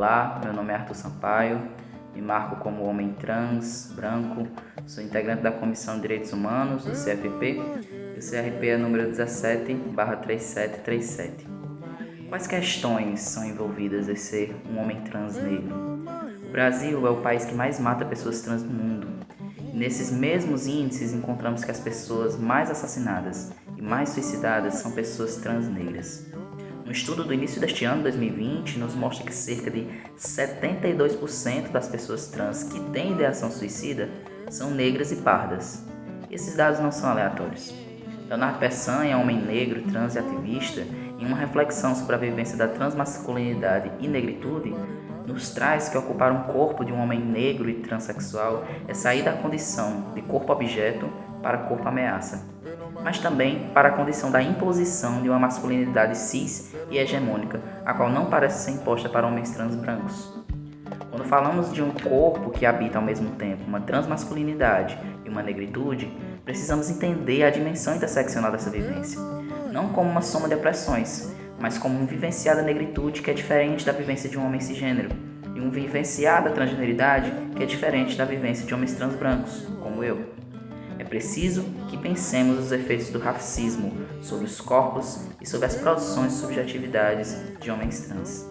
Olá, meu nome é Arthur Sampaio, me marco como homem trans, branco, sou integrante da Comissão de Direitos Humanos do CFP e o CRP é número 17-3737. Quais questões são envolvidas em ser um homem trans negro? O Brasil é o país que mais mata pessoas trans no mundo. Nesses mesmos índices encontramos que as pessoas mais assassinadas e mais suicidadas são pessoas trans negras. Um estudo do início deste ano, 2020, nos mostra que cerca de 72% das pessoas trans que têm ideação suicida são negras e pardas. Esses dados não são aleatórios. Leonardo Peçanha, homem negro, trans e ativista, em uma reflexão sobre a vivência da transmasculinidade e negritude, nos traz que ocupar um corpo de um homem negro e transexual é sair da condição de corpo-objeto para corpo-ameaça mas também para a condição da imposição de uma masculinidade cis e hegemônica, a qual não parece ser imposta para homens trans brancos. Quando falamos de um corpo que habita ao mesmo tempo uma transmasculinidade e uma negritude, precisamos entender a dimensão interseccional dessa vivência, não como uma soma de opressões, mas como um vivenciar da negritude que é diferente da vivência de um homem cisgênero, e um vivenciar da transgeneridade que é diferente da vivência de homens trans brancos, como eu. É preciso que pensemos os efeitos do racismo sobre os corpos e sobre as produções e subjetividades de homens trans.